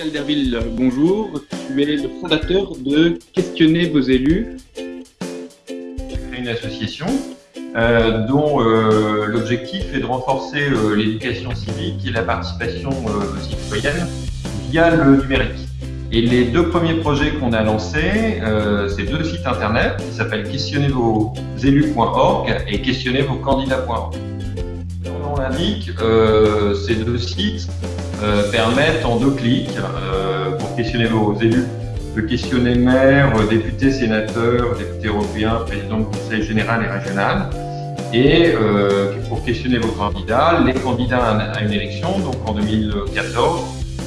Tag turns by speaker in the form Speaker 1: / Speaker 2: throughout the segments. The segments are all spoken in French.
Speaker 1: Calderville, bonjour. Tu es le fondateur de Questionner vos élus.
Speaker 2: une association euh, dont euh, l'objectif est de renforcer euh, l'éducation civique et la participation citoyenne via le numérique. Et les deux premiers projets qu'on a lancés, c'est deux sites internet qui s'appellent questionnezvosélus.org et questionnezvoscandidats.org. On l'indique, ces deux sites permettent en deux clics, pour questionner vos élus, de questionner maires, députés, sénateurs, députés européens, présidents du conseil général et régional, et euh, pour questionner vos candidats, les candidats à une élection, donc en 2014,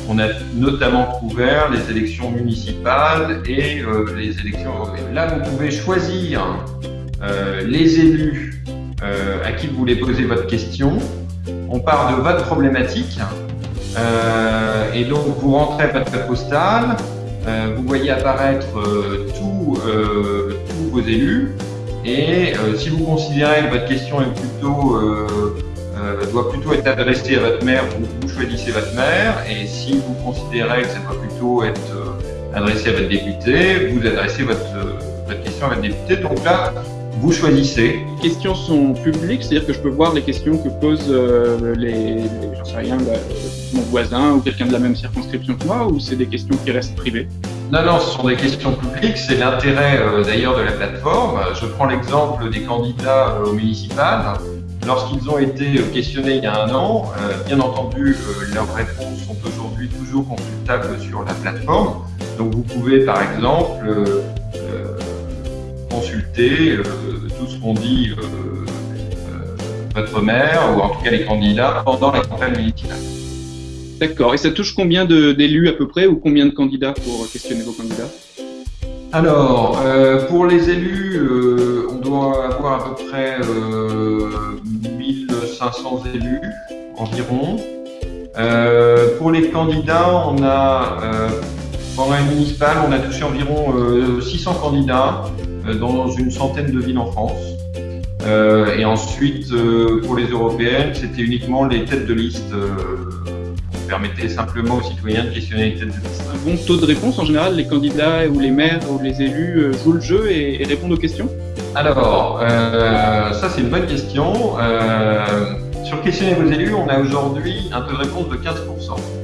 Speaker 2: on a notamment couvert les élections municipales et euh, les élections européennes. Là, vous pouvez choisir euh, les élus à qui vous voulez poser votre question. On part de votre problématique et donc vous rentrez votre code postal, vous voyez apparaître tous vos élus et euh, si vous considérez que votre question est plutôt, euh, euh, doit plutôt être adressée à votre mère, vous, vous, choisissez votre mère. Et si vous considérez que ça doit plutôt être adressé à votre député, vous adressez votre, votre question à votre député. Donc là, vous choisissez.
Speaker 1: Les questions sont publiques, c'est-à-dire que je peux voir les questions que posent euh, les, les j'en sais rien, bah, mon voisin ou quelqu'un de la même circonscription que moi, ou c'est des questions qui restent privées?
Speaker 2: Non, non, ce sont des questions publiques. C'est l'intérêt euh, d'ailleurs de la plateforme. Je prends l'exemple des candidats euh, municipales. Lorsqu'ils ont été questionnés il y a un an, bien entendu, leurs réponses sont aujourd'hui toujours consultables sur la plateforme. Donc vous pouvez par exemple euh, tout ce qu'on dit euh, euh, votre maire, ou en tout cas les candidats, pendant la campagne municipale.
Speaker 1: D'accord. Et ça touche combien d'élus à peu près, ou combien de candidats pour questionner vos candidats?
Speaker 2: Alors, pour les élus, on doit avoir à peu près 1500 élus environ. pour les candidats, on a, pendant les municipales, on a touché environ 600 candidats dans une centaine de villes en France. Euh, et ensuite, euh, pour les européennes, c'était uniquement les têtes de liste. on permettait simplement aux citoyens de questionner les têtes de liste.
Speaker 1: Un bon taux de réponse en général, les candidats ou les maires ou les élus jouent le jeu et, répondent aux questions?
Speaker 2: Alors, ça c'est une bonne question. sur questionner vos élus, on a aujourd'hui un taux de réponse de 15%.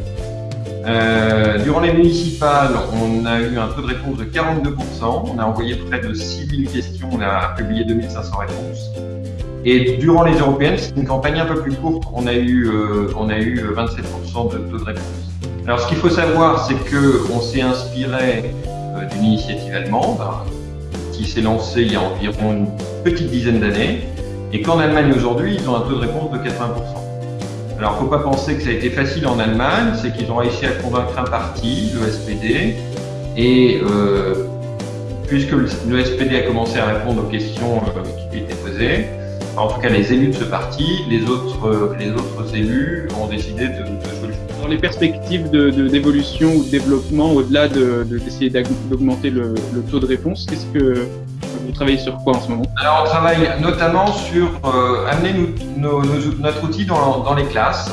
Speaker 2: Euh, durant les municipales, on a eu un taux de réponse de 42%. On a envoyé près de 6000 questions, on a publié 2500 réponses. Et durant les européennes, c'est une campagne un peu plus courte, on a eu, euh, on a eu 27% de taux de réponse. Alors ce qu'il faut savoir, c'est qu'on s'est inspiré euh, d'une initiative allemande qui s'est lancée il y a environ une petite dizaine d'années et qu'en Allemagne aujourd'hui, ils ont un taux de réponse de 80%. Alors, faut pas penser que ça a été facile en Allemagne, c'est qu'ils ont réussi à convaincre un parti, le SPD, et euh, puisque le, SPD a commencé à répondre aux questions euh, qui lui étaient posées, en tout cas les élus de ce parti, les autres, euh, les autres élus ont décidé de, le.
Speaker 1: Dans les perspectives d'évolution ou de développement, au-delà d'essayer d'augmenter le, taux de réponse, qu'est-ce que vous travaillez sur quoi en ce moment
Speaker 2: Alors, on travaille notamment sur euh, amener notre outil dans, les classes.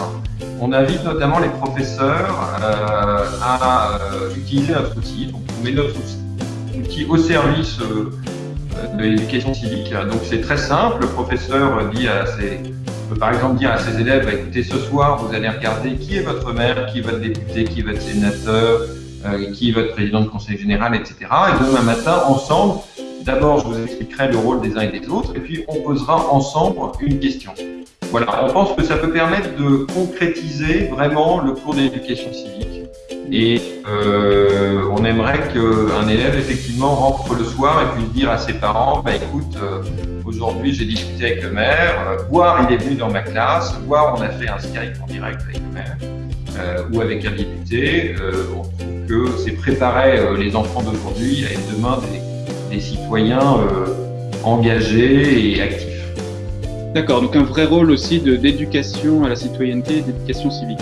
Speaker 2: On invite notamment les professeurs euh, à euh, utiliser notre outil. Donc, on met notre outil au service de l'éducation civique. Donc, c'est très simple. Le professeur dit à ses, par exemple dire à ses élèves bah, écoutez, ce soir, vous allez regarder qui est votre maire, qui est votre député, qui est votre sénateur, qui est votre président de conseil général, etc. Et demain matin, ensemble, D'abord, je vous expliquerai le rôle des uns et des autres, et puis on posera ensemble une question. Voilà, on pense que ça peut permettre de concrétiser vraiment le cours d'éducation civique. Et euh, on aimerait qu'un élève, effectivement, rentre le soir et puisse dire à ses parents, bah, écoute, euh, aujourd'hui j'ai discuté avec le maire, euh, voire il est venu dans ma classe, voire on a fait un Skype en direct avec le maire, ou avec un député. on trouve que c'est préparer les enfants d'aujourd'hui à être demain des des citoyens euh, engagés et actifs.
Speaker 1: D'accord, donc un vrai rôle aussi d'éducation à la citoyenneté et d'éducation civique.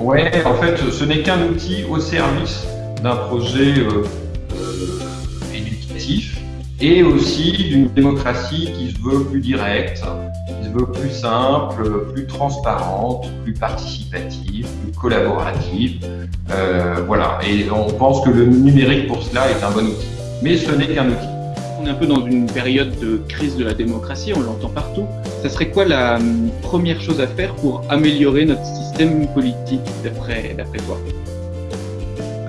Speaker 2: Oui, en fait, ce n'est qu'un outil au service d'un projet euh, euh, éducatif et aussi d'une démocratie qui se veut plus directe, qui se veut plus simple, plus transparente, plus participative, plus collaborative. Euh, voilà, et on pense que le numérique pour cela est un bon outil. Mais ce n'est qu'un outil.
Speaker 1: On est un peu dans une période de crise de la démocratie, on l'entend partout. Ça serait quoi la hum, première chose à faire pour améliorer notre système politique d'après toi?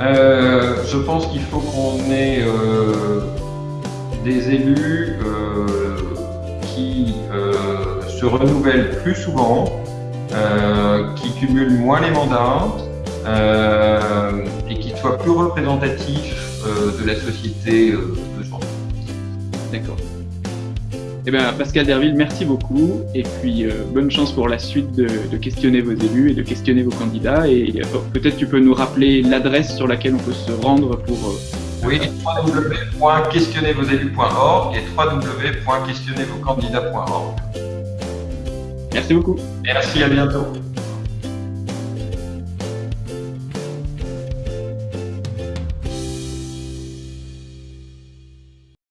Speaker 2: Euh, Je pense qu'il faut qu'on ait euh, des élus euh, qui se renouvellent plus souvent, qui cumulent moins les mandats et qui soient plus représentatifs de la société de genre.
Speaker 1: D'accord. Eh bien, Pascal Derville, merci beaucoup. Et puis, euh, bonne chance pour la suite de, questionner vos élus et de questionner vos candidats. Et euh, peut-être tu peux nous rappeler l'adresse sur laquelle on peut se rendre pour. Euh,
Speaker 2: oui, www.questionnezvosélus.org et www.questionnezvoscandidats.org.
Speaker 1: Merci beaucoup.
Speaker 2: Merci, à bientôt.